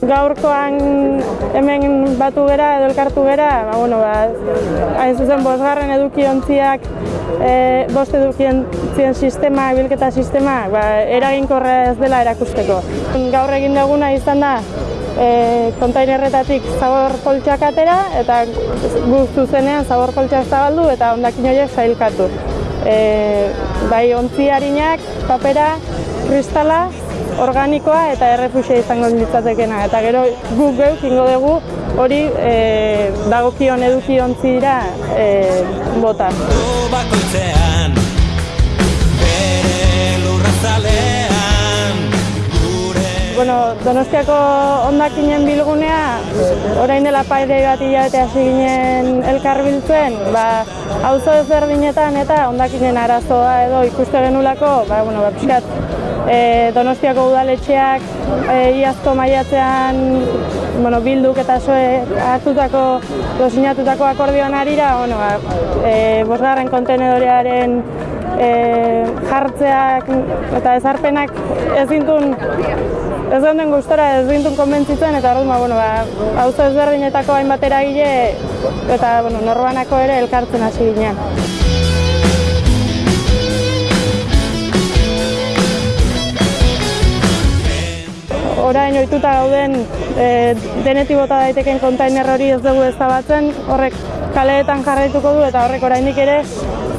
gaurkoan hemen batu gera edo elkartu gera, ba, bueno, ba, hain zuzen bosgarren edukiontziak, e, bost edukiontzien sistema, bilketa sistema, ba, eraginkorra ez dela erakusteko. Gaur egin duguna izan da, e, kontainerretatik zabor poltsak atera eta guk zuzenean zabor poltsak zabaldu eta ondakin horiek sailkatu. E, bai ontzi harinak, papera, kristala, organikoa eta errefusia izango litzatekena. Eta gero guk geuk ingo dugu hori e, dagokion eduki ontzira e, bota. bakoitzean bere lurrazalean gure Bueno, Donostiako ondakinen bilgunea, orain dela paire bat hilabete hasi ginen elkar biltzen, ba, auzo ezberdinetan eta ondakinen arazoa edo ikuste genulako, ba, bueno, ba, pixkat, e, Donostiako udaletxeak e, iazko maiatzean bueno, bilduk eta soe hartutako, edo sinatutako akordioan arira, bueno, ba, e, bosgarren kontenedorearen e, jartzeak eta ezarpenak ez dintun ez geunden gustora ez dintun konbentzitzen eta orduan ba, bueno, ba, auzo ezberdinetako hainbat eragile eta bueno, norbanako ere elkartzen hasi ginen. Orain ohituta gauden e, denetik bota daiteken kontainer hori ez dugu ezabatzen, horrek kaleetan jarraituko du eta horrek oraindik ere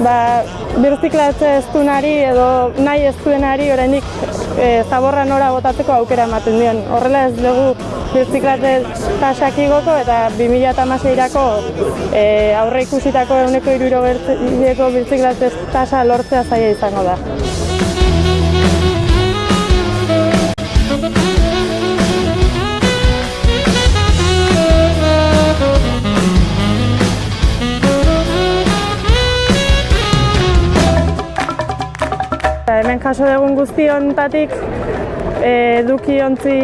ba, birziklatze ez duenari edo nahi ez duenari oraindik e, zaborra nora botatzeko aukera ematen dion. Horrela ez dugu birziklatze tasak igoko eta 2016-irako e, aurre ikusitako eguneko iruro birziklatze tasa lortzea zaila izango da. Hemen jaso dugun guztiontatik eduki ontzi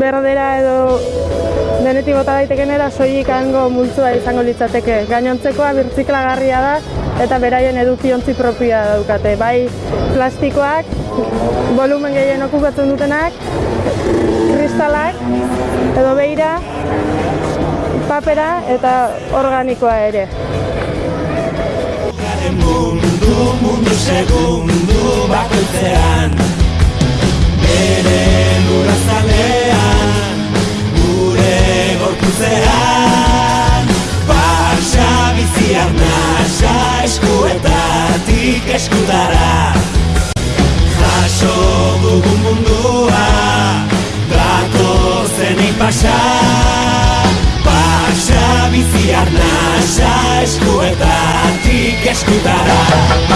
berdera edo denetik bota daitekenera soilik hango multzua izango litzateke. Gainontzekoa birtziklagarria da eta beraien edukiontzi propioa daukate. Bai plastikoak, volumen gehien okupatzen dutenak, kristalak edo beira, papera eta organikoa ere. Garen mundu, mundu segundu bakoitzean. Bere lurrazalean gure gorputzean. Pasa bizi arnasa eskuetatik eskutara. Jaso dugun mundua Datozenik pasa Pasa bizi arnasa eskuetatik eskutara